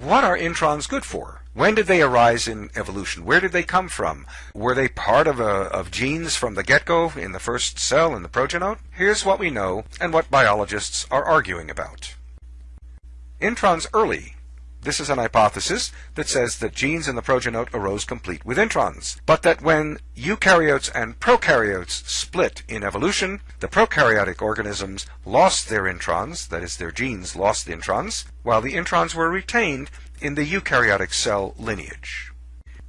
what are introns good for? When did they arise in evolution? Where did they come from? Were they part of, a, of genes from the get-go in the first cell in the progenote? Here's what we know and what biologists are arguing about. Introns early. This is an hypothesis that says that genes in the progenote arose complete with introns, but that when eukaryotes and prokaryotes split in evolution, the prokaryotic organisms lost their introns, that is, their genes lost the introns, while the introns were retained in the eukaryotic cell lineage.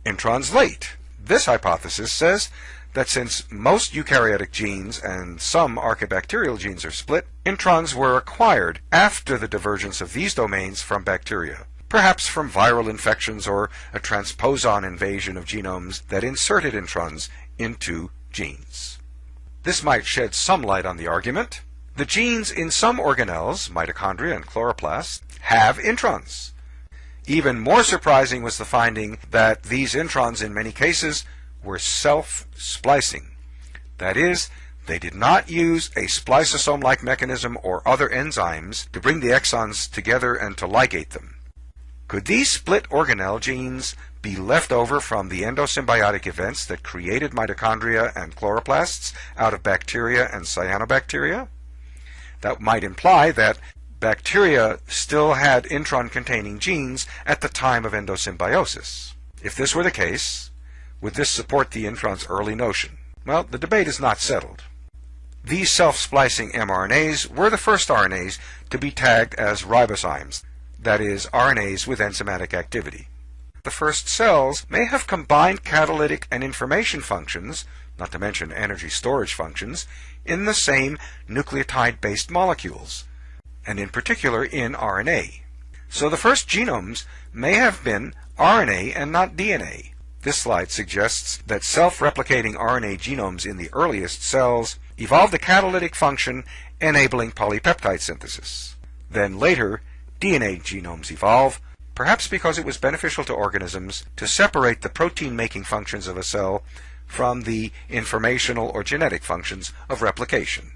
Introns late. This hypothesis says that since most eukaryotic genes and some archaebacterial genes are split, introns were acquired after the divergence of these domains from bacteria, perhaps from viral infections or a transposon invasion of genomes that inserted introns into genes. This might shed some light on the argument. The genes in some organelles, mitochondria and chloroplasts, have introns. Even more surprising was the finding that these introns in many cases were self-splicing. That is, they did not use a spliceosome-like mechanism or other enzymes to bring the exons together and to ligate them. Could these split organelle genes be left over from the endosymbiotic events that created mitochondria and chloroplasts out of bacteria and cyanobacteria? That might imply that bacteria still had intron-containing genes at the time of endosymbiosis. If this were the case, would this support the intron's early notion? Well, the debate is not settled. These self-splicing mRNAs were the first RNAs to be tagged as ribozymes, that is, RNAs with enzymatic activity. The first cells may have combined catalytic and information functions, not to mention energy storage functions, in the same nucleotide-based molecules and in particular in RNA. So the first genomes may have been RNA and not DNA. This slide suggests that self-replicating RNA genomes in the earliest cells evolved a catalytic function enabling polypeptide synthesis. Then later, DNA genomes evolve, perhaps because it was beneficial to organisms to separate the protein-making functions of a cell from the informational or genetic functions of replication.